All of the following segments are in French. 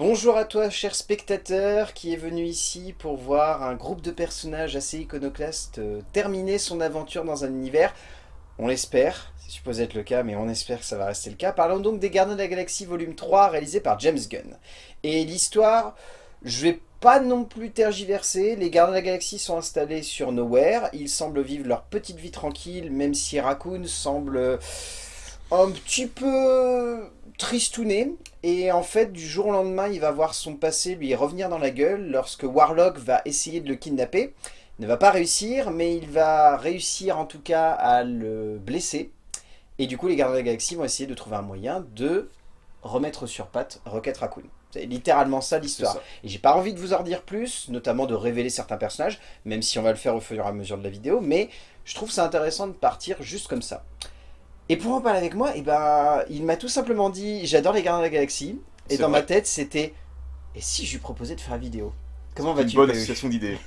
Bonjour à toi cher spectateur qui est venu ici pour voir un groupe de personnages assez iconoclastes euh, terminer son aventure dans un univers. On l'espère, c'est supposé être le cas mais on espère que ça va rester le cas. Parlons donc des Gardiens de la Galaxie volume 3 réalisé par James Gunn. Et l'histoire, je vais pas non plus tergiverser, les Gardiens de la Galaxie sont installés sur Nowhere, ils semblent vivre leur petite vie tranquille même si Raccoon semble un petit peu tristouné. Et en fait, du jour au lendemain, il va voir son passé lui revenir dans la gueule lorsque Warlock va essayer de le kidnapper. Il ne va pas réussir, mais il va réussir en tout cas à le blesser. Et du coup, les gardiens de la galaxie vont essayer de trouver un moyen de remettre sur patte Rocket Raccoon. C'est littéralement ça l'histoire. Et j'ai pas envie de vous en dire plus, notamment de révéler certains personnages, même si on va le faire au fur et à mesure de la vidéo, mais je trouve ça intéressant de partir juste comme ça. Et pour en parler avec moi, eh ben, il m'a tout simplement dit « J'adore les Gardiens de la Galaxie ». Et dans ma tête, c'était « Et si je lui proposais de faire une vidéo ?» Comment vas-tu Une bonne association d'idées.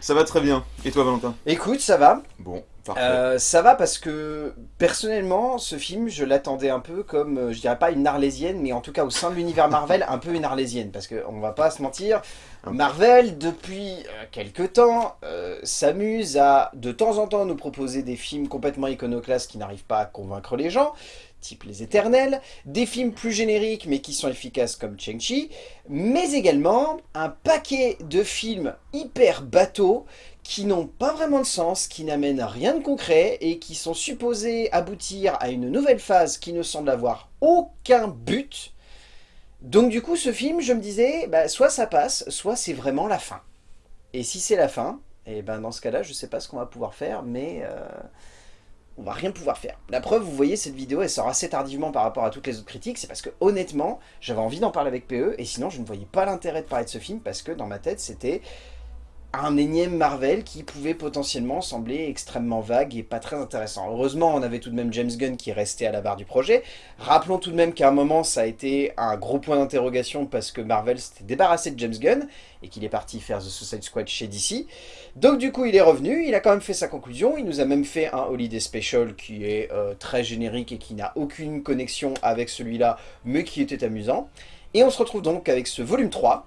ça va très bien. Et toi, Valentin? Écoute, ça va. Bon, parfait. Euh, ça va parce que, personnellement, ce film, je l'attendais un peu comme, euh, je dirais pas une arlésienne, mais en tout cas au sein de l'univers Marvel, un peu une arlésienne. Parce qu'on va pas se mentir, Marvel, depuis euh, quelques temps, s'amuse à, de temps en temps, nous proposer des films complètement iconoclastes qui n'arrivent pas à convaincre les gens type Les Éternels, des films plus génériques mais qui sont efficaces comme Cheng-Chi, mais également un paquet de films hyper bateaux qui n'ont pas vraiment de sens, qui n'amènent rien de concret et qui sont supposés aboutir à une nouvelle phase qui ne semble avoir aucun but. Donc du coup ce film, je me disais, bah, soit ça passe, soit c'est vraiment la fin. Et si c'est la fin, et eh ben dans ce cas-là, je sais pas ce qu'on va pouvoir faire, mais... Euh, on va rien pouvoir faire. La preuve, vous voyez, cette vidéo, elle sort assez tardivement par rapport à toutes les autres critiques, c'est parce que honnêtement, j'avais envie d'en parler avec PE, et sinon je ne voyais pas l'intérêt de parler de ce film, parce que dans ma tête, c'était un énième Marvel qui pouvait potentiellement sembler extrêmement vague et pas très intéressant. Heureusement, on avait tout de même James Gunn qui restait à la barre du projet. Rappelons tout de même qu'à un moment, ça a été un gros point d'interrogation parce que Marvel s'était débarrassé de James Gunn et qu'il est parti faire The Suicide Squad chez DC. Donc du coup, il est revenu, il a quand même fait sa conclusion, il nous a même fait un Holiday Special qui est euh, très générique et qui n'a aucune connexion avec celui-là, mais qui était amusant. Et on se retrouve donc avec ce volume 3,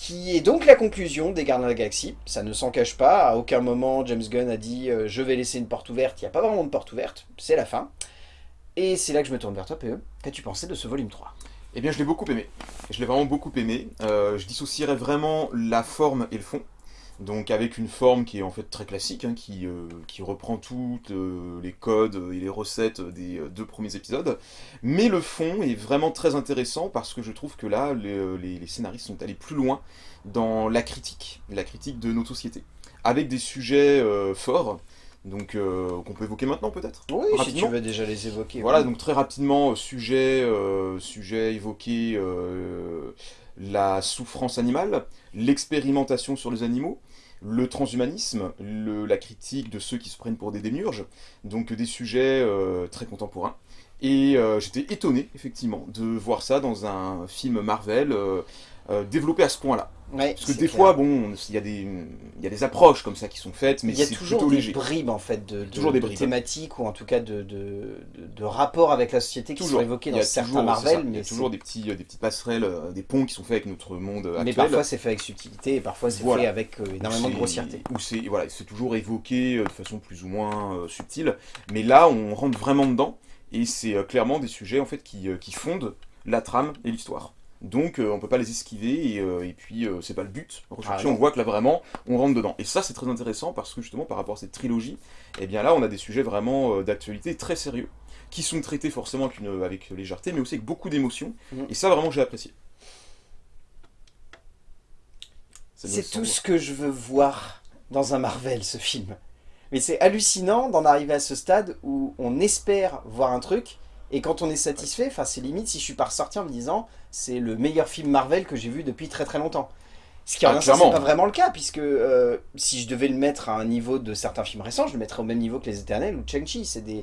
qui est donc la conclusion des Gardiens de la Galaxie. Ça ne s'en cache pas, à aucun moment James Gunn a dit euh, je vais laisser une porte ouverte », il n'y a pas vraiment de porte ouverte, c'est la fin. Et c'est là que je me tourne vers toi, PE. Qu'as-tu pensé de ce volume 3 Eh bien, je l'ai beaucoup aimé. Je l'ai vraiment beaucoup aimé. Euh, je dissocierais vraiment la forme et le fond. Donc avec une forme qui est en fait très classique, hein, qui, euh, qui, reprend toutes euh, les codes et les recettes des euh, deux premiers épisodes. Mais le fond est vraiment très intéressant parce que je trouve que là, les, les, scénaristes sont allés plus loin dans la critique, la critique de nos sociétés. Avec des sujets forts, donc qu'on peut évoquer maintenant peut-être? Oui, si tu veux déjà les évoquer. Voilà, donc très rapidement, sujet, sujet évoqué, la souffrance animale, l'expérimentation sur les animaux, le transhumanisme, la critique de ceux qui se prennent pour des démiurges, donc des sujets euh, très contemporains. Et euh, j'étais étonné, effectivement, de voir ça dans un film Marvel euh, développé à ce point-là. Parce que des fois, bon, il y, a des, y a des approches comme ça qui sont faites, mais c'est plutôt léger. Il y a toujours des bribes, en fait, de, toujours des thématiques, ou en tout cas de, de, de rapports avec la société qui sont évoqués dans certains Marvel. Mais il y a toujours des, petits, des petites passerelles, euh, des ponts qui sont faits avec notre monde actuel. Mais parfois c'est fait avec subtilité, et parfois c'est fait avec euh, énormément de grossièreté. Ou c'est voilà, toujours évoqué euh, de façon plus ou moins subtile, mais là on rentre vraiment dedans, et c'est clairement des sujets en fait qui, qui fondent la trame et l'histoire. Donc euh, on peut pas les esquiver et, euh, puis euh, c'est pas le but. Ah on voit que là vraiment on rentre dedans. Et ça c'est très intéressant parce que justement par rapport à cette trilogie, eh bien là on a des sujets vraiment d'actualité très sérieux qui sont traités forcément avec, une, avec légèreté mais aussi avec beaucoup d'émotion. Mhm. Et ça vraiment j'ai apprécié. C'est tout ce que je veux voir dans un Marvel ce film. Mais c'est hallucinant d'en arriver à ce stade où on espère voir un truc et quand on est satisfait, enfin c'est limite si je suis pas ressorti en me disant c'est le meilleur film Marvel que j'ai vu depuis très très longtemps. Ce qui en ah, c'est pas vraiment le cas, puisque euh, si je devais le mettre à un niveau de certains films récents, je le mettrais au même niveau que Les Éternels ou Chang-Chi. C'est des,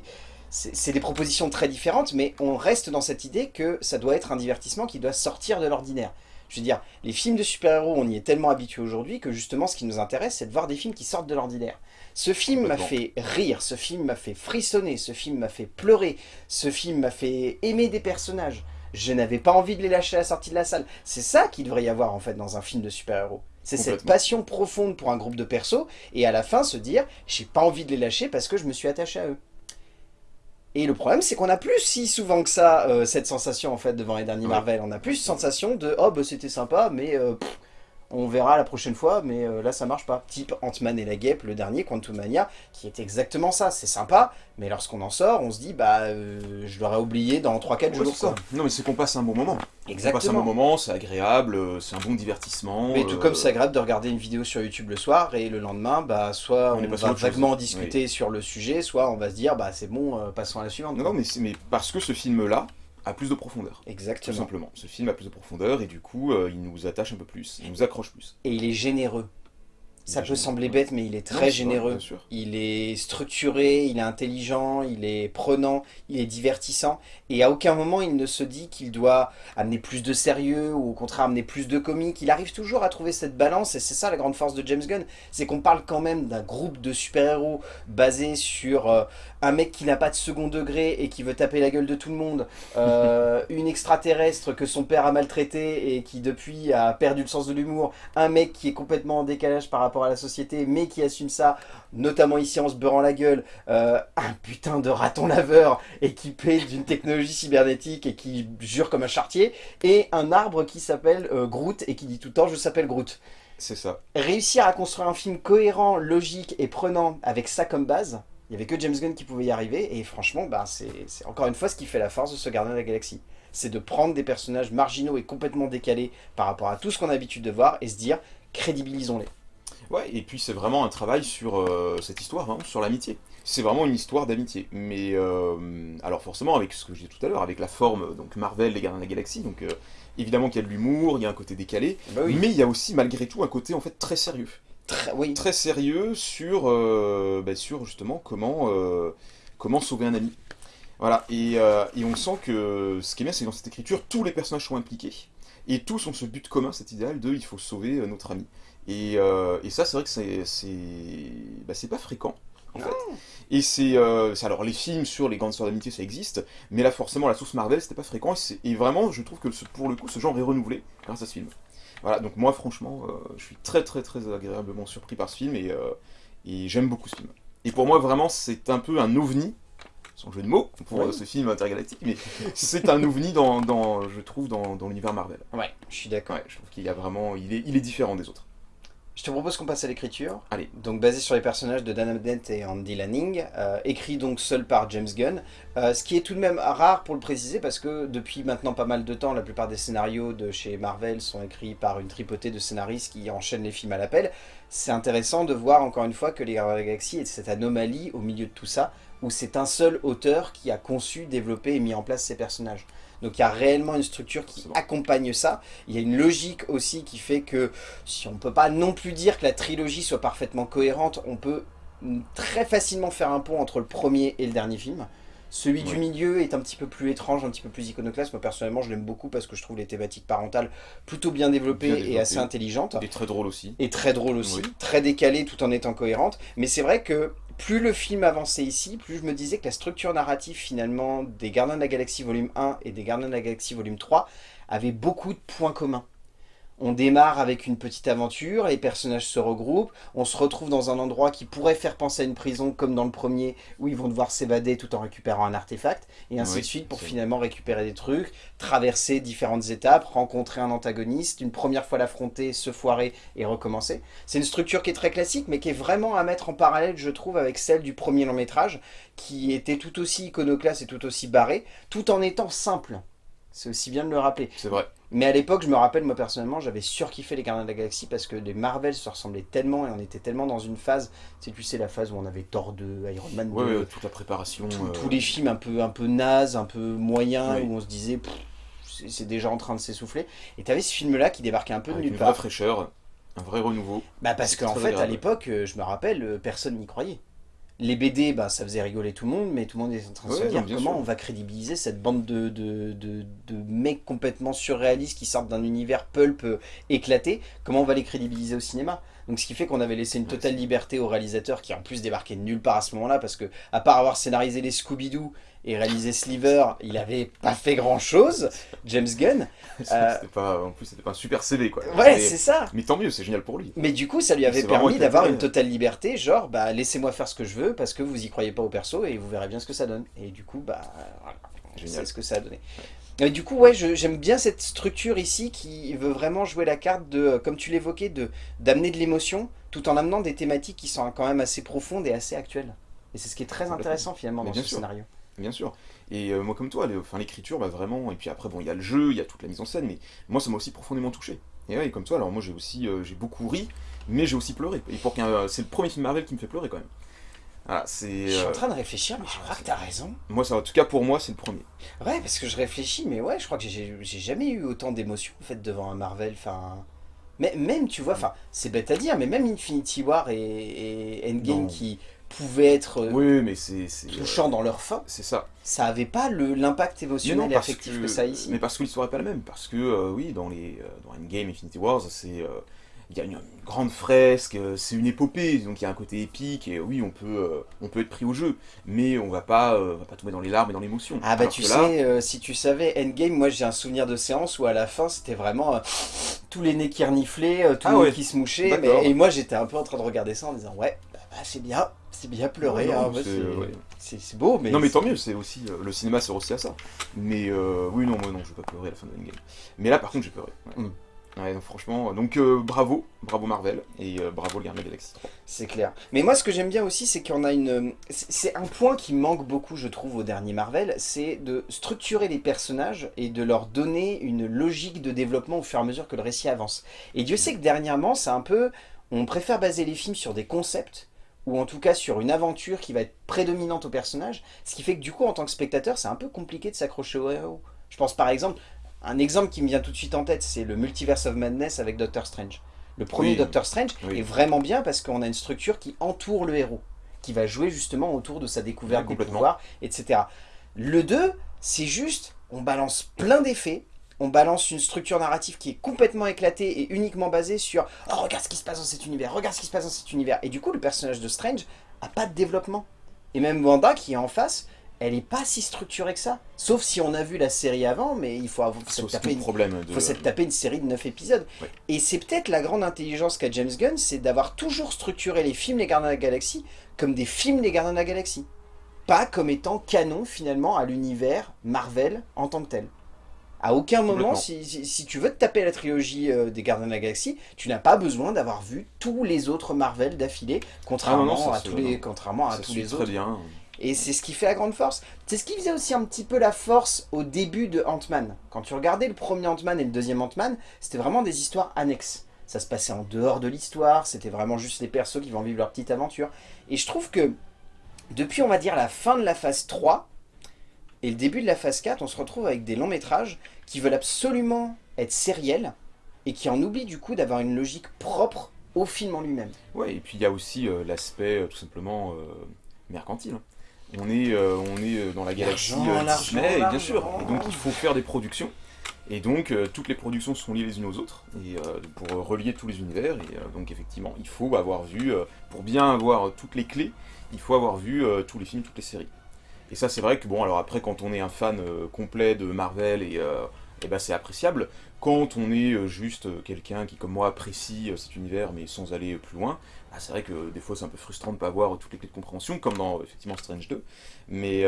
c'est des propositions très différentes, mais on reste dans cette idée que ça doit être un divertissement qui doit sortir de l'ordinaire. Je veux dire, les films de super-héros, on y est tellement habitué aujourd'hui que justement ce qui nous intéresse, c'est de voir des films qui sortent de l'ordinaire. Ce film m'a fait rire, ce film m'a fait frissonner, ce film m'a fait pleurer, ce film m'a fait aimer des personnages. Je n'avais pas envie de les lâcher à la sortie de la salle. C'est ça qu'il devrait y avoir en fait dans un film de super-héros. C'est cette passion profonde pour un groupe de persos, et à la fin se dire, j'ai pas envie de les lâcher parce que je me suis attaché à eux. Et le problème, c'est qu'on a plus si souvent que ça euh, cette sensation en fait devant les derniers Ouais. Marvel. On a plus sensation de oh bah c'était sympa, mais euh, pff, on verra la prochaine fois, mais euh, là ça marche pas. Type Ant-Man et la Guêpe, le dernier Quantum Mania, qui est exactement ça. C'est sympa, mais lorsqu'on en sort, on se dit bah euh, je l'aurais oublié dans 3-4 Ouais, jours. ça. Non, mais c'est qu'on passe un bon moment. On passe un bon Exactement. moment, c'est agréable, euh, c'est un bon divertissement. Mais tout euh, comme c'est agréable de regarder une vidéo sur YouTube le soir et le lendemain, bah soit On va chose. vaguement discuter sur le sujet, soit on va se dire bah c'est bon, passons à la suivante. Non, non, mais, mais parce que ce film-là a plus de profondeur. Tout Exactement. simplement. Ce film a plus de profondeur et du coup, euh, il nous attache un peu plus, il nous accroche plus. Et il est généreux. Ça peut sembler bête, mais il est très généreux. sûr. Il est structuré, il est intelligent, il est prenant, il est divertissant. Et à aucun moment il ne se dit qu'il doit amener plus de sérieux ou au contraire amener plus de comique. Il arrive toujours à trouver cette balance et c'est ça la grande force de James Gunn. C'est qu'on parle quand même d'un groupe de super-héros basé sur euh, un mec qui n'a pas de second degré et qui veut taper la gueule de tout le monde. euh, une extraterrestre que son père a maltraité et qui depuis a perdu le sens de l'humour. Un mec qui est complètement en décalage par rapport à la société mais qui assume ça notamment ici en se beurrant la gueule, euh, un putain de raton laveur équipé d'une technologie cybernétique et qui jure comme un chartier, et un arbre qui s'appelle euh, Groot et qui dit tout le temps je s'appelle Groot. C'est ça. Réussir à construire un film cohérent, logique et prenant avec ça comme base, il n'y avait que James Gunn qui pouvait y arriver, et franchement, ben, c'est c'est encore une fois ce qui fait la force de ce Gardien de la Galaxie. C'est de prendre des personnages marginaux et complètement décalés par rapport à tout ce qu'on a l'habitude de voir et se dire crédibilisons-les. Ouais, et puis c'est vraiment un travail sur euh, cette histoire, hein, sur l'amitié. C'est vraiment une histoire d'amitié. Mais euh, alors forcément, avec ce que je disais tout à l'heure, avec la forme, donc Marvel, les Gardiens de la Galaxie, donc euh, évidemment qu'il y a de l'humour, il y a un côté décalé, Bah oui. mais il y a aussi malgré tout un côté en fait très sérieux. Très, oui. Très sérieux sur, bah, sur justement comment, comment sauver un ami. Voilà, et, et on sent que ce qui est bien, c'est que dans cette écriture, tous les personnages sont impliqués, et tous ont ce but commun, cet idéal de il faut sauver notre ami. Et, euh, et ça, c'est vrai que c'est bah, pas fréquent, en fait. Et c'est... euh, c'est- alors, les films sur les grandes histoires d'amitié, ça existe, mais là, forcément, la sauce Marvel, c'était pas fréquent, et, vraiment, je trouve que ce- pour le coup, ce genre est renouvelé grâce à ce film. Voilà, donc moi, franchement, euh, je suis très, très, très agréablement surpris par ce film, et, euh, et j'aime beaucoup ce film. Et pour moi, vraiment, c'est un peu un ovni, sans jeu de mots, pour Oui. ce film intergalactique, mais c'est un ovni, dans, dans, je trouve, dans, dans l'univers Marvel. Ouais, je suis d'accord. Ouais, je trouve qu'il y a vraiment... Il est, il est différent des autres. Je te propose qu'on passe à l'écriture. Allez. Donc basé sur les personnages de Dan Abnett et Andy Lanning, euh, écrit donc seul par James Gunn. Euh, ce qui est tout de même rare pour le préciser parce que depuis maintenant pas mal de temps, la plupart des scénarios de chez Marvel sont écrits par une tripotée de scénaristes qui enchaînent les films à l'appel. C'est intéressant de voir encore une fois que les Gardiens de la Galaxie est cette anomalie au milieu de tout ça, où c'est un seul auteur qui a conçu, développé et mis en place ces personnages. Donc il y a réellement une structure qui bon. accompagne ça. Il y a une logique aussi qui fait que si on peut pas non plus dire que la trilogie soit parfaitement cohérente, on peut très facilement faire un pont entre le premier et le dernier film. Celui du milieu est un petit peu plus étrange, un petit peu plus iconoclaste. Moi personnellement je l'aime beaucoup parce que je trouve les thématiques parentales plutôt bien développées, Bien et assez intelligentes. Est très drôle aussi. Et très drôle aussi, Oui. très décalée tout en étant cohérente. Mais c'est vrai que plus le film avançait ici, plus je me disais que la structure narrative finalement des Gardiens de la Galaxie volume 1 et des Gardiens de la Galaxie volume 3 avait beaucoup de points communs. On démarre avec une petite aventure, les personnages se regroupent, on se retrouve dans un endroit qui pourrait faire penser à une prison comme dans le premier, où ils vont devoir s'évader tout en récupérant un artefact, et ainsi Oui, de suite pour finalement récupérer des trucs, traverser différentes étapes, rencontrer un antagoniste, une première fois l'affronter, se foirer et recommencer. C'est une structure qui est très classique, mais qui est vraiment à mettre en parallèle, je trouve, avec celle du premier long métrage, qui était tout aussi iconoclaste et tout aussi barré, tout en étant simple. C'est aussi bien de le rappeler. C'est vrai. Mais à l'époque, je me rappelle, moi personnellement, j'avais surkiffé les Gardiens de la Galaxie parce que les Marvel se ressemblaient tellement et on était tellement dans une phase, tu sais, tu sais, la phase où on avait Thor 2, Iron Man 2, Ouais, ouais, toute la préparation. tous- euh, tous les films un peu, un peu nazes, un peu moyens, Oui. où on se disait, c'est déjà en train de s'essouffler. Et t'avais ce film-là qui débarquait un peu de nulle une vraie part. fraîcheur, un vrai renouveau. Bah parce qu'en fait, à l'époque, euh, je me rappelle, euh, personne n'y croyait. Les BD, bah, ça faisait rigoler tout le monde, mais tout le monde était en train de Ouais, se dire comment sûr. on va crédibiliser cette bande de, de, de, de mecs complètement surréalistes qui sortent d'un univers pulp euh, éclaté, comment on va les crédibiliser au cinéma? Donc ce qui fait qu'on avait laissé une totale liberté au réalisateur qui en plus débarquait de nulle part à ce moment-là parce que à part avoir scénarisé les Scooby-Doo et réalisé Sliver, il avait pas fait grand chose, James Gunn. Euh, pas, en plus, c'était pas un super CV quoi. Ouais, c'est ça. Mais tant mieux, c'est génial pour lui. Mais du coup, ça lui avait permis d'avoir une totale liberté, genre, bah laissez-moi faire ce que je veux parce que vous y croyez pas au perso et vous verrez bien ce que ça donne. Et du coup, bah, c'est ce que ça a donné. Et du coup, ouais, j'aime bien cette structure ici qui veut vraiment jouer la carte de, comme tu l'évoquais, d'amener de l'émotion tout en amenant des thématiques qui sont quand même assez profondes et assez actuelles. Et c'est ce qui est très intéressant finalement dans ce scénario. Bien sûr. Et euh, moi comme toi, l'écriture, bah, vraiment, et puis après, bon, il y a le jeu, il y a toute la mise en scène, mais moi ça m'a aussi profondément touché. Et ouais, comme toi, alors moi j'ai aussi, euh, j'ai beaucoup ri, mais j'ai aussi pleuré. Et pour c'est le premier film Marvel qui me fait pleurer quand même. Voilà, c'est. Je suis en euh, train de réfléchir, mais je crois que t'as raison. Moi, ça, en tout cas pour moi, c'est le premier. Ouais, parce que je réfléchis, mais ouais, je crois que j'ai jamais eu autant d'émotions en fait devant un Marvel. Enfin, mais même, tu vois, enfin, c'est bête à dire, mais même Infinity War et, Endgame qui pouvaient être euh, oui, mais c'est touchants dans leur fin. C'est ça. Ça avait pas l'impact émotionnel et affectif que, ça ici. Mais parce que l'histoire est pas la même. Parce que, euh, oui, dans, les, euh, dans Endgame, Infinity Wars, c'est il y a une, grande fresque, c'est une épopée, donc il y a un côté épique, et oui, on peut, on peut être pris au jeu, mais on va pas, va pas tomber dans les larmes et dans l'émotion. Ah bah tu sais, si tu savais, Endgame, moi j'ai un souvenir de séance où à la fin c'était vraiment tous les nez qui reniflaient, tous ah les nez qui se mouchaient, et moi j'étais un peu en train de regarder ça en disant ouais, bah, bah, c'est bien, c'est bien pleuré, hein, c'est beau, mais... Non mais tant mieux, c'est aussi, euh, le cinéma sert aussi à ça. Mais euh, oui, non, moi non, je vais pas pleurer à la fin de Endgame. Mais là par contre j'ai pleuré. Ouais. Mm. franchement, donc euh, bravo, bravo Marvel, et bravo le Gardien Galaxy 3. C'est clair. Mais moi ce que j'aime bien aussi, c'est qu'on a une... C'est un point qui manque beaucoup, je trouve, au dernier Marvel, c'est de structurer les personnages et de leur donner une logique de développement au fur et à mesure que le récit avance. Et Dieu sait que dernièrement, c'est un peu... On préfère baser les films sur des concepts ou en tout cas sur une aventure qui va être prédominante au personnage, ce qui fait que du coup en tant que spectateur c'est un peu compliqué de s'accrocher au héros. Je pense par exemple, un exemple qui me vient tout de suite en tête c'est le Multiverse of Madness avec Doctor Strange. Le premier Doctor Strange est vraiment bien parce qu'on a une structure qui entoure le héros, qui va jouer justement autour de sa découverte des pouvoirs, etc. Le 2, c'est juste, on balance plein d'effets, on balance une structure narrative qui est complètement éclatée et uniquement basée sur « Oh, regarde ce qui se passe dans cet univers, regarde ce qui se passe dans cet univers ». Et du coup, le personnage de Strange a pas de développement. Et même Wanda, qui est en face, elle est pas si structurée que ça. Sauf si on a vu la série avant, mais il faut, avoir, taper, une, problème faut taper une série de 9 épisodes. Et c'est peut-être la grande intelligence qu'a James Gunn, c'est d'avoir toujours structuré les films Les Gardiens de la Galaxie comme des films Les Gardiens de la Galaxie. Pas comme étant canon finalement à l'univers Marvel en tant que tel. À aucun moment, si, tu veux te taper la trilogie euh, des Gardiens de la Galaxie, tu n'as pas besoin d'avoir vu tous les autres Marvel d'affilée, contrairement, ah à tous les, contrairement à tous les autres. bien. Et c'est ce qui fait la grande force. C'est ce qui faisait aussi un petit peu la force au début de Ant-Man. Quand tu regardais le premier Ant-Man et le deuxième Ant-Man, c'était vraiment des histoires annexes. Ça se passait en dehors de l'histoire, c'était vraiment juste les persos qui vont vivre leur petite aventure. Et je trouve que, depuis on va dire la fin de la phase 3, et le début de la phase 4, on se retrouve avec des longs métrages qui veulent absolument être sériels et qui en oublient du coup d'avoir une logique propre au film en lui-même. Ouais, et puis il y a aussi euh, l'aspect euh, tout simplement euh, mercantile. Hein. On est, on est dans la galaxie Disney, bien sûr, donc il faut faire des productions. Et donc toutes les productions sont liées les unes aux autres, et pour relier tous les univers, et donc effectivement, il faut avoir vu, pour bien avoir toutes les clés, il faut avoir vu tous les films, toutes les séries. Et ça, c'est vrai que, bon, alors après, quand on est un fan euh, complet de Marvel, et, euh, et ben, c'est appréciable. Quand on est euh, juste quelqu'un qui, comme moi, apprécie cet univers, mais sans aller plus loin, bah, c'est vrai que des fois, c'est un peu frustrant de ne pas avoir toutes les clés de compréhension, comme dans, effectivement, Strange 2. Mais,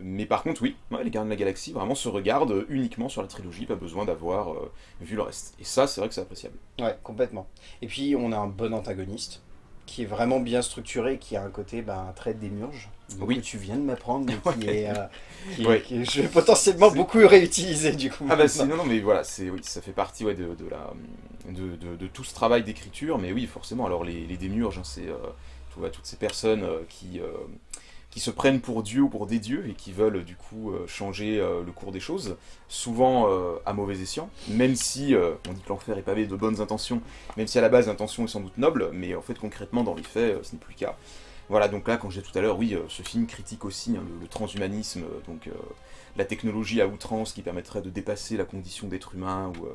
mais par contre, oui, les Gardiens de la Galaxie vraiment se regardent uniquement sur la trilogie, pas besoin d'avoir vu le reste. Et ça, c'est vrai que c'est appréciable. Ouais, complètement. Et puis, on a un bon antagoniste qui est vraiment bien structuré, qui a un côté ben, très démurge, oui. que tu viens de m'apprendre, mais qui est, euh, je vais potentiellement beaucoup réutiliser du coup. Ah bah non, non, mais voilà, oui, ça fait partie ouais, de, de, la, de, de, tout ce travail d'écriture, mais oui, forcément, alors les, les démurges, hein, c'est euh, toutes ces personnes euh, qui qui se prennent pour Dieu ou pour des dieux et qui veulent du coup euh, changer euh, le cours des choses, souvent euh, à mauvais escient, même si on dit que l'enfer est pavé de bonnes intentions, même si à la base l'intention est sans doute noble, mais en fait concrètement dans les faits ce n'est plus le cas. Voilà, donc là, quand je disais tout à l'heure, oui, ce film critique aussi hein, le, transhumanisme, donc la technologie à outrance qui permettrait de dépasser la condition d'être humain, ou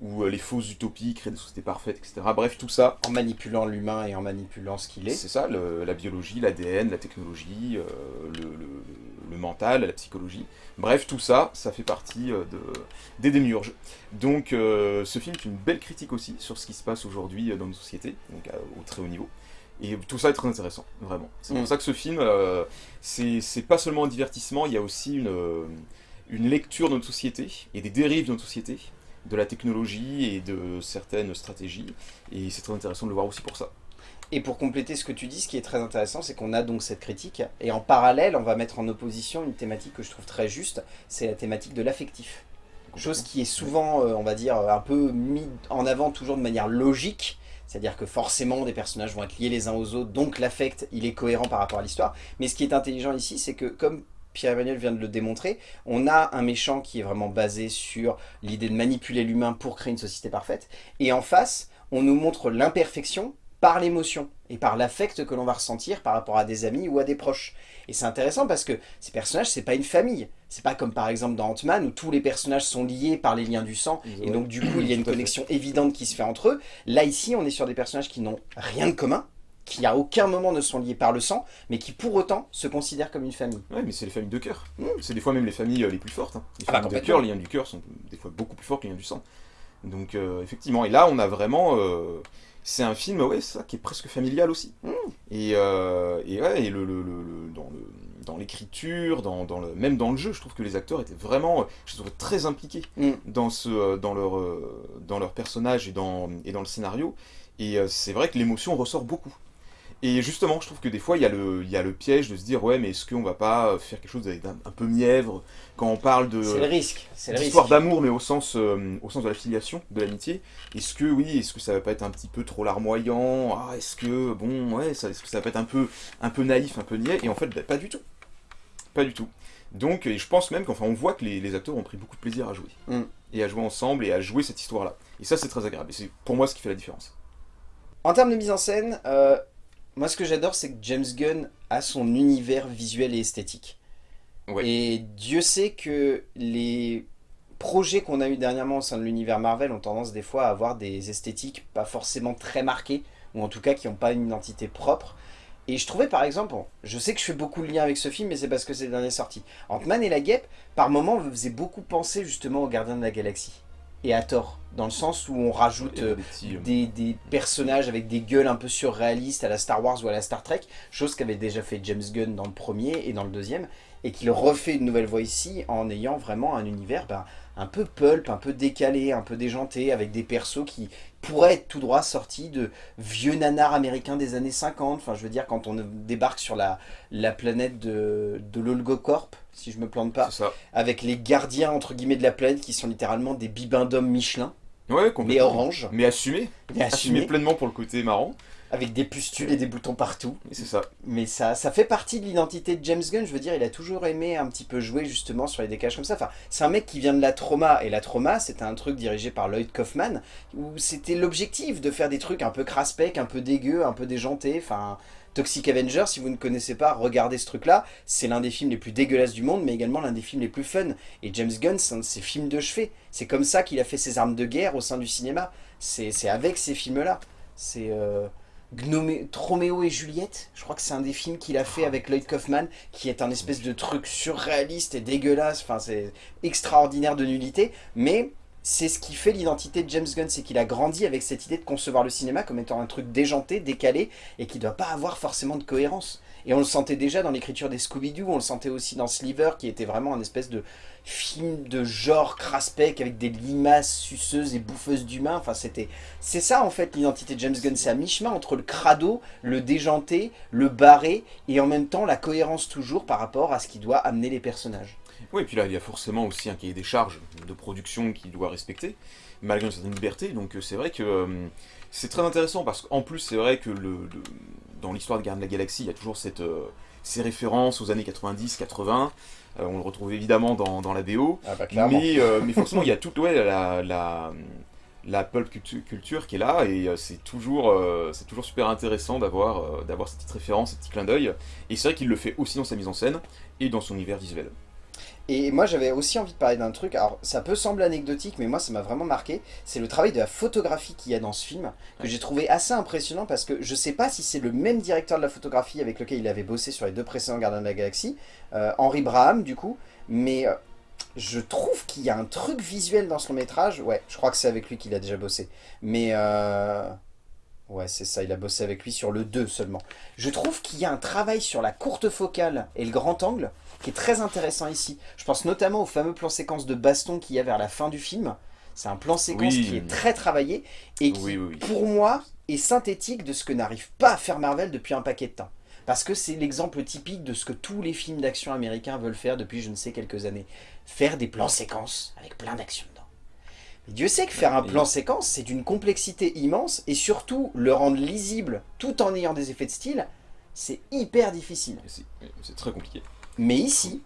ou euh, les fausses utopies, créer des sociétés parfaites, etc. Bref, tout ça. En manipulant l'humain et en manipulant ce qu'il est. C'est ça, la biologie, l'ADN, la technologie, euh, le, mental, la psychologie. Bref, tout ça, ça fait partie euh, de, des démiurges. Donc, ce film est une belle critique aussi sur ce qui se passe aujourd'hui dans nos sociétés, donc au très haut niveau. Et tout ça est très intéressant, vraiment. C'est pour mm. ça que ce film, c'est pas seulement un divertissement, il y a aussi une, une lecture de notre société et des dérives de notre société de la technologie et de certaines stratégies. Et c'est très intéressant de le voir aussi pour ça. Et pour compléter ce que tu dis, ce qui est très intéressant, c'est qu'on a donc cette critique. Et en parallèle, on va mettre en opposition une thématique que je trouve très juste, c'est la thématique de l'affectif. Chose qui est souvent, euh, on va dire, un peu mis en avant toujours de manière logique, c'est-à-dire que forcément des personnages vont être liés les uns aux autres, donc l'affect, il est cohérent par rapport à l'histoire. Mais ce qui est intelligent ici, c'est que comme Pierre-Emmanuel vient de le démontrer, on a un méchant qui est vraiment basé sur l'idée de manipuler l'humain pour créer une société parfaite, et en face, on nous montre l'imperfection par l'émotion et par l'affect que l'on va ressentir par rapport à des amis ou à des proches. Et c'est intéressant parce que ces personnages, c'est pas une famille. C'est pas comme par exemple dans Ant-Man où tous les personnages sont liés par les liens du sang et donc du coup il y a une connexion évidente qui se fait entre eux. Là ici, on est sur des personnages qui n'ont rien de commun, qui à aucun moment ne sont liés par le sang, mais qui pour autant se considèrent comme une famille. Ouais, mais c'est les familles de cœur. Mmh. C'est des fois même les familles euh, les plus fortes. Hein. Les ah bah, familles de cœur, les liens du cœur sont des fois beaucoup plus forts que les liens du sang. Donc euh, effectivement, et là on a vraiment... Euh, c'est un film, ouais, ça, qui est presque familial aussi. Mmh. Et, et, ouais, et le, le, dans le dans l'écriture, dans, dans, le, même dans le jeu, je trouve que les acteurs étaient vraiment, je trouve, très impliqués mmh. dans, ce, dans, leur, dans leur personnage et dans, et dans le scénario. Et c'est vrai que l'émotion ressort beaucoup. Et justement, je trouve que des fois, il y, a le, il y a le piège de se dire, ouais, mais est-ce qu'on va pas faire quelque chose d'un un peu mièvre quand on parle de... C'est le risque, D'histoire d'amour, mais au sens, euh, au sens de la filiation, de l'amitié. Est-ce que, oui, est-ce que ça va pas être un petit peu trop larmoyant? Ah, Est-ce que, bon, ouais, est-ce que ça va pas être un peu, un peu naïf, un peu niais? Et en fait, bah, pas du tout. Pas du tout. Donc, et je pense même qu'enfin, on voit que les, acteurs ont pris beaucoup de plaisir à jouer. Mm. Et à jouer ensemble, et à jouer cette histoire-là. Et ça, c'est très agréable. Et c'est pour moi ce qui fait la différence. En termes de mise en scène, euh, moi, ce que j'adore, c'est que James Gunn a son univers visuel et esthétique. Et Dieu sait que les projets qu'on a eu dernièrement au sein de l'univers Marvel ont tendance des fois à avoir des esthétiques pas forcément très marquées, ou en tout cas qui n'ont pas une identité propre. Et je trouvais par exemple, je sais que je fais beaucoup de liens avec ce film, mais c'est parce que c'est le dernier sorti. Ant-Man et la guêpe, par moments, me faisait beaucoup penser justement aux Gardiens de la Galaxie et à tort, dans le sens où on rajoute euh, des, personnages avec des gueules un peu surréalistes à la Star Wars ou à la Star Trek, chose qu'avait déjà fait James Gunn dans le premier et dans le deuxième, et qu'il refait une nouvelle voix ici en ayant vraiment un univers ben, un peu pulp, un peu décalé, un peu déjanté, avec des persos qui pourraient être tout droit sortis de vieux nanars américains des années 50. Enfin, je veux dire, quand on débarque sur la, la planète de, de l'Olgocorp, si je me plante pas, avec les gardiens, entre guillemets, de la planète, qui sont littéralement des bibins d'hommes Michelin. Ouais, Mais orange. Mais assumé. Mais assumé. pleinement pour le côté marrant. Avec des pustules et des boutons partout. C'est ça. Mais ça, ça fait partie de l'identité de James Gunn. Je veux dire, il a toujours aimé un petit peu jouer justement sur les décalages comme ça. Enfin, c'est un mec qui vient de la trauma. Et la trauma, c'était un truc dirigé par Lloyd Kaufman. Où c'était l'objectif de faire des trucs un peu craspec, un peu dégueu, un peu déjanté. Enfin, Toxic Avenger, si vous ne connaissez pas, regardez ce truc-là. C'est l'un des films les plus dégueulasses du monde, mais également l'un des films les plus fun. Et James Gunn, c'est un de ses films de chevet. C'est comme ça qu'il a fait ses armes de guerre au sein du cinéma. C'est avec ces films-là. C'est... Euh... Troméo et Juliette, je crois que c'est un des films qu'il a fait avec Lloyd Kaufman, qui est un espèce de truc surréaliste et dégueulasse, enfin c'est extraordinaire de nullité, mais c'est ce qui fait l'identité de James Gunn, c'est qu'il a grandi avec cette idée de concevoir le cinéma comme étant un truc déjanté, décalé, et qui ne doit pas avoir forcément de cohérence. Et on le sentait déjà dans l'écriture des Scooby-Doo, on le sentait aussi dans Sliver, qui était vraiment un espèce de film de genre craspec avec des limaces suceuses et bouffeuses d'humains. Enfin, c'était, c'est ça en fait l'identité de James Gunn, c'est à mi-chemin entre le crado, le déjanté, le barré, et en même temps la cohérence toujours par rapport à ce qui doit amener les personnages. Oui, et puis là, il y a forcément aussi un cahier des charges de production qu'il doit respecter, malgré une certaine liberté. Donc euh, c'est vrai que euh, c'est très intéressant, parce qu'en plus, c'est vrai que le, dans l'histoire de Garde de la Galaxie, il y a toujours cette, euh, ces références aux années 90-80. on le retrouve évidemment dans, dans la BO. Ah bah, mais, mais forcément, il y a toute ouais, la, la, la pulp culture qui est là, et euh, c'est toujours, euh, c'est toujours super intéressant d'avoir euh, d'avoir cette petite référence, ce petit clin d'œil. Et c'est vrai qu'il le fait aussi dans sa mise en scène et dans son univers visuel. Et moi j'avais aussi envie de parler d'un truc, alors ça peut sembler anecdotique mais moi ça m'a vraiment marqué, c'est le travail de la photographie qu'il y a dans ce film, que j'ai trouvé assez impressionnant parce que je sais pas si c'est le même directeur de la photographie avec lequel il avait bossé sur les deux précédents Gardiens de la Galaxie, Henri Braham du coup, mais je trouve qu'il y a un truc visuel dans ce long métrage. Ouais, je crois que c'est avec lui qu'il a déjà bossé. Mais euh... Ouais, c'est ça, il a bossé avec lui sur le 2 seulement. Je trouve qu'il y a un travail sur la courte focale et le grand angle qui est très intéressant ici. Je pense notamment au fameux plan séquence de baston qu'il y a vers la fin du film. C'est un plan séquence qui est très travaillé et qui, pour moi, est synthétique de ce que n'arrive pas à faire Marvel depuis un paquet de temps. Parce que c'est l'exemple typique de ce que tous les films d'action américains veulent faire depuis je ne sais quelques années. Faire des plans séquences avec plein d'action dedans. Mais Dieu sait que faire un plan séquence, c'est d'une complexité immense, et surtout le rendre lisible tout en ayant des effets de style, c'est hyper difficile. C'est très compliqué. Mais ici,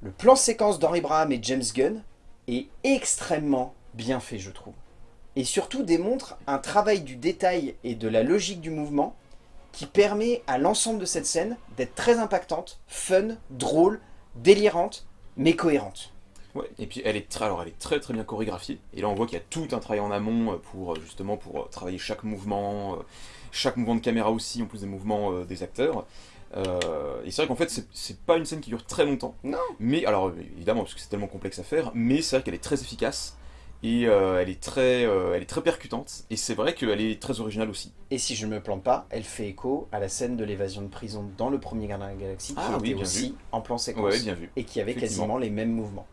le plan séquence d'Henry Braham et James Gunn est extrêmement bien fait, je trouve. Et surtout démontre un travail du détail et de la logique du mouvement qui permet à l'ensemble de cette scène d'être très impactante, fun, drôle, délirante, mais cohérente. Ouais, et puis elle est, très, alors elle est très très bien chorégraphiée, et là on voit qu'il y a tout un travail en amont pour justement pour travailler chaque mouvement, euh, chaque mouvement de caméra aussi, en plus des mouvements euh, des acteurs. Euh, et c'est vrai qu'en fait, c'est pas une scène qui dure très longtemps. Non. Mais, alors évidemment, parce que c'est tellement complexe à faire, mais c'est vrai qu'elle est très efficace et euh, elle, est très, euh, elle est très percutante, et c'est vrai qu'elle est très originale aussi. Et si je ne me plante pas, elle fait écho à la scène de l'évasion de prison dans le premier Gardien de la Galaxie, qui ah était aussi en plan séquence, ouais, bien vu. et qui avait quasiment les mêmes mouvements.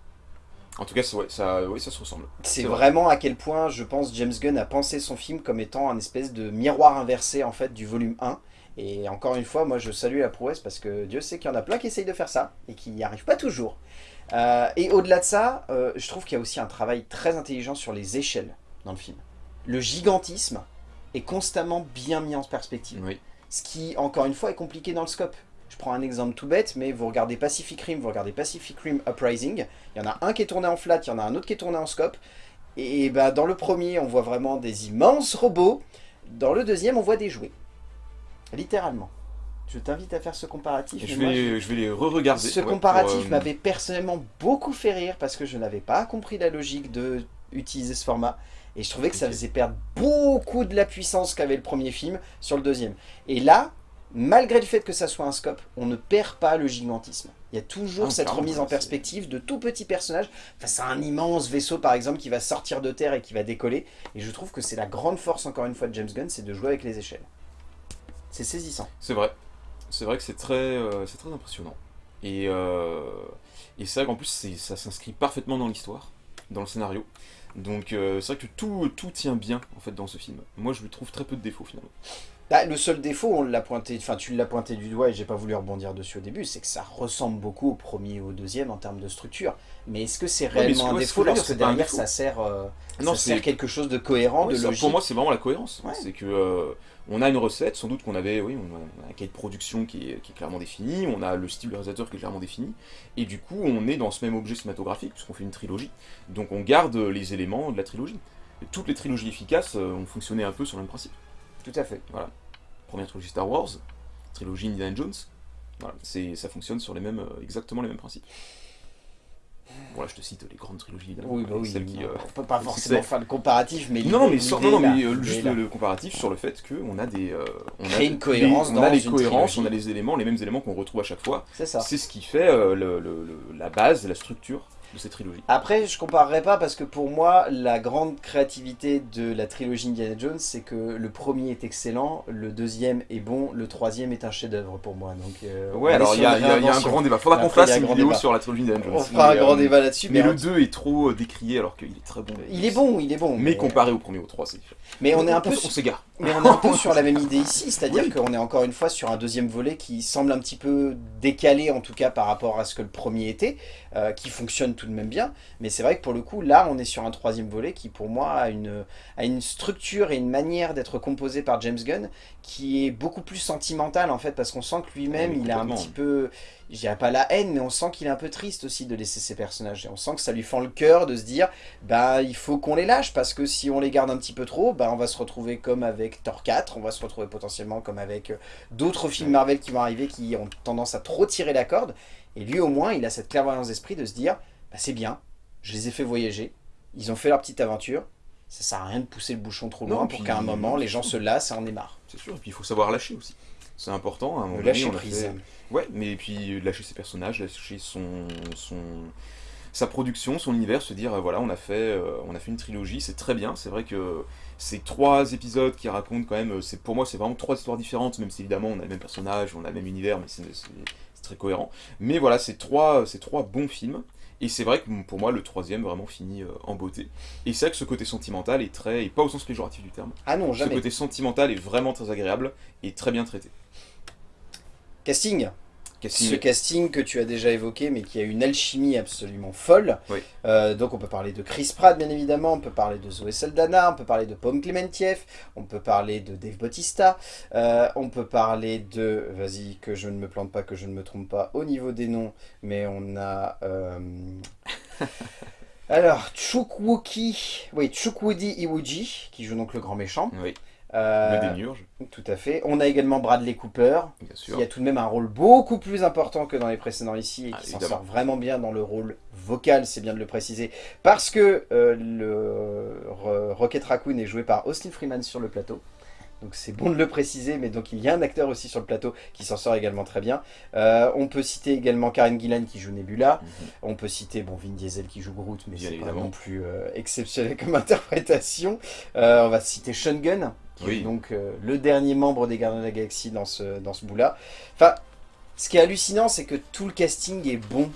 En tout cas, ça, ça, ça se ressemble. C'est vraiment à quel point, je pense, James Gunn a pensé son film comme étant un espèce de miroir inversé, en fait, du volume 1. Et encore une fois, moi, je salue la prouesse, parce que Dieu sait qu'il y en a plein qui essayent de faire ça, et qui n'y arrivent pas toujours. Euh, et au-delà de ça, euh, je trouve qu'il y a aussi un travail très intelligent sur les échelles dans le film. Le gigantisme est constamment bien mis en perspective. Ce qui, encore une fois, est compliqué dans le scope. Je prends un exemple tout bête, mais vous regardez Pacific Rim, vous regardez Pacific Rim Uprising, il y en a un qui est tourné en flat, il y en a un autre qui est tourné en scope, et bah, dans le premier, on voit vraiment des immenses robots, dans le deuxième, on voit des jouets. Littéralement. Je t'invite à faire ce comparatif. Je vais, je... vais les re-regarder. Ce comparatif euh, m'avait personnellement beaucoup fait rire parce que je n'avais pas compris la logique de utiliser ce format. Et je trouvais que ça faisait perdre beaucoup de la puissance qu'avait le premier film sur le deuxième. Et là, malgré le fait que ça soit un scope, on ne perd pas le gigantisme. Il y a toujours ah, cette remise en perspective de tout petits personnages face à un immense vaisseau par exemple qui va sortir de terre et qui va décoller. Et je trouve que c'est la grande force encore une fois de James Gunn, c'est de jouer avec les échelles. C'est saisissant. C'est vrai c'est vrai que c'est très, euh, c'est très impressionnant. Et, euh, et c'est vrai qu'en plus, ça s'inscrit parfaitement dans l'histoire, dans le scénario. Donc euh, c'est vrai que tout, tout tient bien en fait dans ce film. Moi je lui trouve très peu de défauts finalement. Bah, le seul défaut, on l'a pointé, enfin tu l'as pointé du doigt et j'ai pas voulu rebondir dessus au début, c'est que ça ressemble beaucoup au premier et au deuxième en termes de structure. Mais est-ce que c'est réellement un défaut lorsque derrière ça sert, non, ça sert quelque chose de cohérent, de logique Pour moi c'est vraiment la cohérence. C'est que on a une recette, sans doute qu'on avait, oui, on a un cahier de production qui est, clairement défini, on a le style de réalisateur qui est clairement défini, et du coup on est dans ce même objet cinématographique, puisqu'on fait une trilogie, donc on garde les éléments de la trilogie. toutes les trilogies efficaces euh, ont fonctionné un peu sur le même principe. Tout à fait. Voilà. Première trilogie Star Wars, trilogie Indiana Jones, voilà, ça fonctionne sur les mêmes, euh, exactement les mêmes principes. Bon là je te cite les grandes trilogies Oui, bah oui, qui, euh, peut pas forcément faire le comparatif, mais non, mais, sur, non, mais euh, juste le, comparatif sur le fait qu'on a des, euh, on a une cohérence, on a les cohérences, on a les éléments, les mêmes éléments qu'on retrouve à chaque fois. C'est ça. C'est ce qui fait le, la base, la structure de cette trilogie. Après, je comparerai pas parce que pour moi, la grande créativité de la trilogie Indiana Jones, c'est que le premier est excellent, le deuxième est bon, le troisième est un chef-d'œuvre pour moi. Donc, euh, ouais, alors il y, a un grand débat. Faudra qu'on fasse une vidéo sur la trilogie Indiana Jones. On fera un grand débat là-dessus. Mais, le 2 est trop euh, décrié alors qu'il est très bon. Il est bon, il est bon. Mais, comparé au premier ou au 3, c'est Mais on est un peu. On s'égare. Mais on est un peu sur la même idée ici, c'est-à-dire qu'on est encore une fois sur un deuxième volet qui semble un petit peu décalé en tout cas par rapport à ce que le premier était, euh, qui fonctionne tout de même bien, mais c'est vrai que pour le coup, là, on est sur un troisième volet qui, pour moi, a une, a une structure et une manière d'être composé par James Gunn qui est beaucoup plus sentimentale, en fait, parce qu'on sent que lui-même, il a un petit peu je dirais pas la haine, mais on sent qu'il est un peu triste aussi de laisser ces personnages. Et on sent que ça lui fend le cœur de se dire, bah il faut qu'on les lâche, parce que si on les garde un petit peu trop, bah on va se retrouver comme avec Thor 4, on va se retrouver potentiellement comme avec euh, d'autres films Marvel qui vont arriver, qui ont tendance à trop tirer la corde. Et lui au moins, il a cette clairvoyance d'esprit de se dire, bah c'est bien, je les ai fait voyager, ils ont fait leur petite aventure, ça sert à rien de pousser le bouchon trop loin pour qu'à un moment, les gens se lassent et en aient marre. C'est sûr, et puis il faut savoir lâcher aussi. C'est important, à un moment lâcher on prise. Ouais, mais puis lâcher ses personnages, lâcher son, son, sa production, son univers, se dire, euh, voilà, on a fait, euh, on a fait une trilogie, c'est très bien, c'est vrai que ces trois épisodes qui racontent quand même, c'est pour moi c'est vraiment trois histoires différentes, même si évidemment on a le même personnage, on a le même univers, mais c'est très cohérent. Mais voilà, c'est trois, trois bons films, et c'est vrai que pour moi le troisième vraiment finit euh, en beauté. Et c'est vrai que ce côté sentimental est très, et pas au sens péjoratif du terme, ah non, jamais. ce côté sentimental est vraiment très agréable et très bien traité. Casting? Ce casting que tu as déjà évoqué, mais qui a une alchimie absolument folle. Euh, donc on peut parler de Chris Pratt, bien évidemment, on peut parler de Zoé Saldana, on peut parler de Pom Clementieff, on peut parler de Dave Bautista, euh, on peut parler de, vas-y, que je ne me plante pas, que je ne me trompe pas au niveau des noms, mais on a... Euh... Alors, Chukwuki, oui, Chukwudi Iwuji, qui joue donc le grand méchant. Oui. Euh, tout à fait. On a également Bradley Cooper, qui a tout de même un rôle beaucoup plus important que dans les précédents ici, et ah, qui s'en sort vraiment bien dans le rôle vocal, c'est bien de le préciser, parce que euh, le Rocket Raccoon est joué par Austin Freeman sur le plateau. Donc c'est bon de le préciser, mais donc il y a un acteur aussi sur le plateau qui s'en sort également très bien. Euh, on peut citer également Karen Gillan qui joue Nebula. Mhm. On peut citer bon, Vin Diesel qui joue Groot, mais c'est pas non plus exceptionnel comme interprétation. on va citer Sean Gunn, oui. donc euh, le dernier membre des Gardiens de la Galaxie dans ce, dans ce bout-là. Enfin, ce qui est hallucinant, c'est que tout le casting est bon.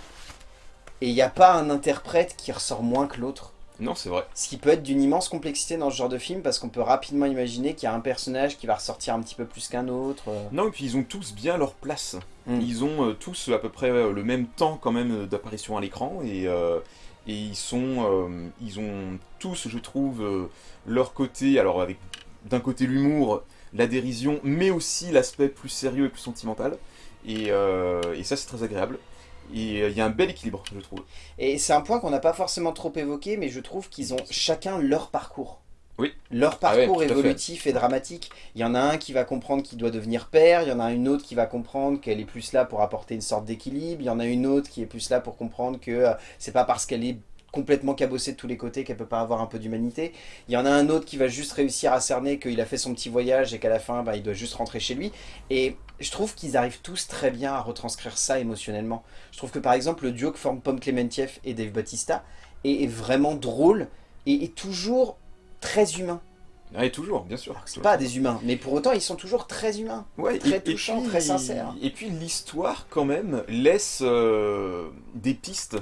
Et il n'y a pas un interprète qui ressort moins que l'autre. Non, c'est vrai. Ce qui peut être d'une immense complexité dans ce genre de film, parce qu'on peut rapidement imaginer qu'il y a un personnage qui va ressortir un petit peu plus qu'un autre. Non, et puis ils ont tous bien leur place. Hmm. Ils ont euh, tous à peu près euh, le même temps quand même d'apparition à l'écran, et, et ils sont, ils ont tous, je trouve, leur côté, alors avec d'un côté l'humour, la dérision, mais aussi l'aspect plus sérieux et plus sentimental. Et, euh, ça, c'est très agréable. Et euh, il y a un bel équilibre, je trouve. Et c'est un point qu'on n'a pas forcément trop évoqué, mais je trouve qu'ils ont chacun leur parcours. Oui. Leur ah parcours évolutif et dramatique. Il y en a un qui va comprendre qu'il doit devenir père, il y en a une autre qui va comprendre qu'elle est plus là pour apporter une sorte d'équilibre, il y en a une autre qui est plus là pour comprendre que euh, c'est pas parce qu'elle est complètement cabossée de tous les côtés, qu'elle peut pas avoir un peu d'humanité. Il y en a un autre qui va juste réussir à cerner qu'il a fait son petit voyage et qu'à la fin, bah, il doit juste rentrer chez lui. Et je trouve qu'ils arrivent tous très bien à retranscrire ça émotionnellement. Je trouve que par exemple, le duo que forment Pomme Clementieff et Dave Bautista est, vraiment drôle et est toujours très humain. Ah, et toujours, bien sûr. C'est pas des humains, mais pour autant, ils sont toujours très humains. Ouais, très touchants, très sincères. Et puis l'histoire, quand même, laisse euh, des pistes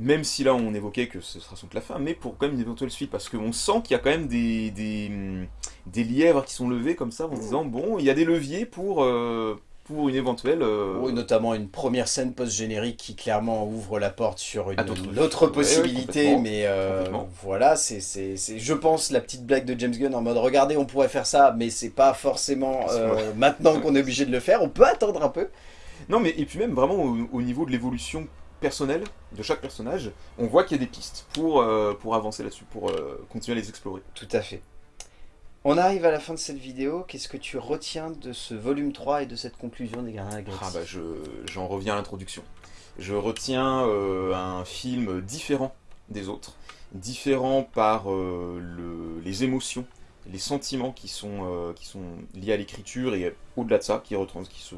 même si là on évoquait que ce sera sans la fin, mais pour quand même une éventuelle suite, parce qu'on sent qu'il y a quand même des, des, lièvres qui sont levés comme ça, en disant, bon, il y a des leviers pour, euh, pour une éventuelle... Euh, oui, notamment une première scène post-générique qui clairement ouvre la porte sur une, autre possibilité, mais euh, voilà, c'est, je pense, la petite blague de James Gunn en mode, regardez, on pourrait faire ça, mais c'est pas forcément maintenant qu'on est obligé de le faire, on peut attendre un peu. Non, mais et puis même vraiment au niveau de l'évolution personnel de chaque personnage, on voit qu'il y a des pistes pour, euh, pour avancer là-dessus, pour euh, continuer à les explorer. Tout à fait. On arrive à la fin de cette vidéo, qu'est-ce que tu retiens de ce volume 3 et de cette conclusion des Gardiens de la Ah bah j'en reviens à l'introduction. Je retiens euh, un film différent des autres, différent par le, les émotions, les sentiments qui sont, qui sont liés à l'écriture et au-delà de ça, qui, qui se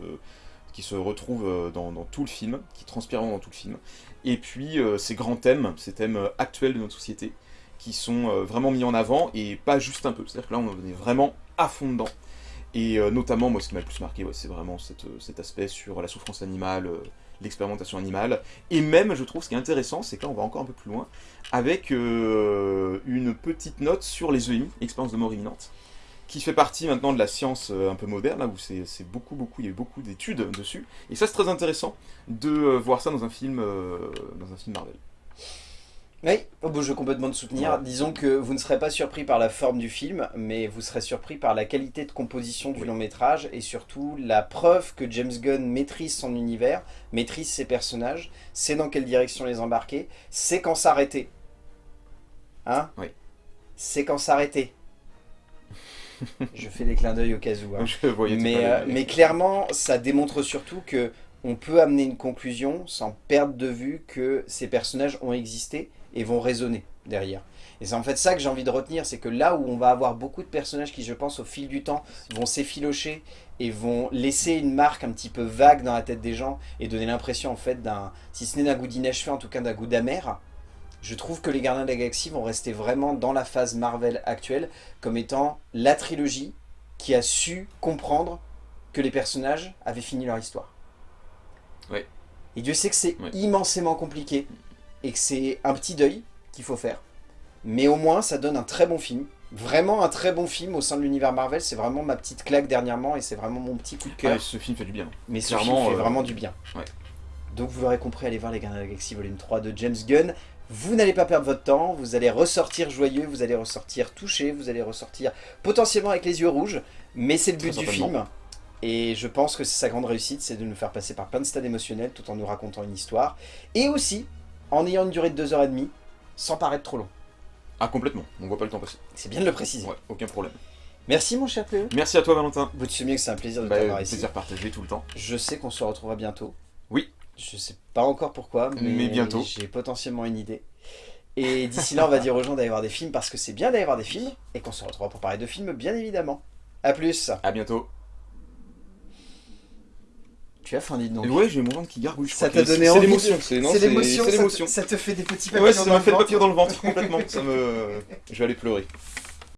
qui se retrouve euh, dans, tout le film, qui transpire dans tout le film. Et puis euh, ces grands thèmes, ces thèmes euh, actuels de notre société, qui sont vraiment mis en avant, et pas juste un peu. C'est-à-dire que là, on est vraiment à fond dedans. Et notamment, moi, ce qui m'a le plus marqué, c'est vraiment cet aspect sur la souffrance animale, l'expérimentation animale. Et même, je trouve, ce qui est intéressant, c'est que là, on va encore un peu plus loin, avec une petite note sur les EMI, expérience de mort imminente, qui fait partie maintenant de la science euh, un peu moderne, là où c'est beaucoup, beaucoup, il y a eu beaucoup d'études dessus. Et ça, c'est très intéressant de euh, voir ça dans un film, euh, dans un film Marvel. Oui, oh, bon, je veux complètement te soutenir. Ouais. Disons que vous ne serez pas surpris par la forme du film, mais vous serez surpris par la qualité de composition du Oui. long métrage et surtout la preuve que James Gunn maîtrise son univers, maîtrise ses personnages, sait dans quelle direction les embarquer, sait quand s'arrêter. Hein? Oui. C'est quand s'arrêter. je fais des clins d'œil au cas où. hein. Je Mais, euh, mais clairement, ça démontre surtout que on peut amener une conclusion sans perdre de vue que ces personnages ont existé et vont résonner derrière. Et c'est en fait ça que j'ai envie de retenir, c'est que là où on va avoir beaucoup de personnages qui, je pense, au fil du temps, vont s'effilocher et vont laisser une marque un petit peu vague dans la tête des gens et donner l'impression, en fait, d'un, si ce n'est d'un goût d'inachevé, en tout cas d'un goût d'amer, je trouve que les Gardiens de la Galaxie vont rester vraiment dans la phase Marvel actuelle comme étant la trilogie qui a su comprendre que les personnages avaient fini leur histoire. Ouais. Et Dieu sait que c'est immensément compliqué et que c'est un petit deuil qu'il faut faire. Mais au moins, ça donne un très bon film. Vraiment un très bon film au sein de l'univers Marvel. C'est vraiment ma petite claque dernièrement et c'est vraiment mon petit coup de Ah, cœur. mais ce film fait du bien. Mais ce clairement, film fait euh, vraiment du bien. ouais. Donc vous l'aurez compris, allez voir Les Gardiens de la Galaxie volume 3 de James Gunn. Vous n'allez pas perdre votre temps, vous allez ressortir joyeux, vous allez ressortir touché, vous allez ressortir potentiellement avec les yeux rouges, mais c'est le but du film. Et je pense que c'est sa grande réussite, c'est de nous faire passer par plein de stades émotionnels tout en nous racontant une histoire. Et aussi, en ayant une durée de 2h30, sans paraître trop long. Ah, complètement. On voit pas le temps passer. C'est bien de le préciser. Ouais, aucun problème. Merci mon cher Pléo. Merci à toi, Valentin. Vous te souvenez que c'est un plaisir de Bah, t'avoir ici. plaisir partagé tout le temps. Je sais qu'on se retrouvera bientôt. Oui. Je sais pas encore pourquoi, mais, Mais bientôt. j'ai potentiellement une idée. Et d'ici là, on va dire aux gens d'aller voir des films parce que c'est bien d'aller voir des films et qu'on se retrouvera pour parler de films, bien évidemment. A plus. À bientôt. Tu as faim, dis donc. Ouais, j'ai mon ventre qui gargouille. je Ça t'a donné envie C'est l'émotion, c'est ça, l'émotion. te- ça te fait des petits Ouais, papillons ça dans m'a fait le ventre. papillon dans le ventre complètement. Ça me, je vais aller pleurer.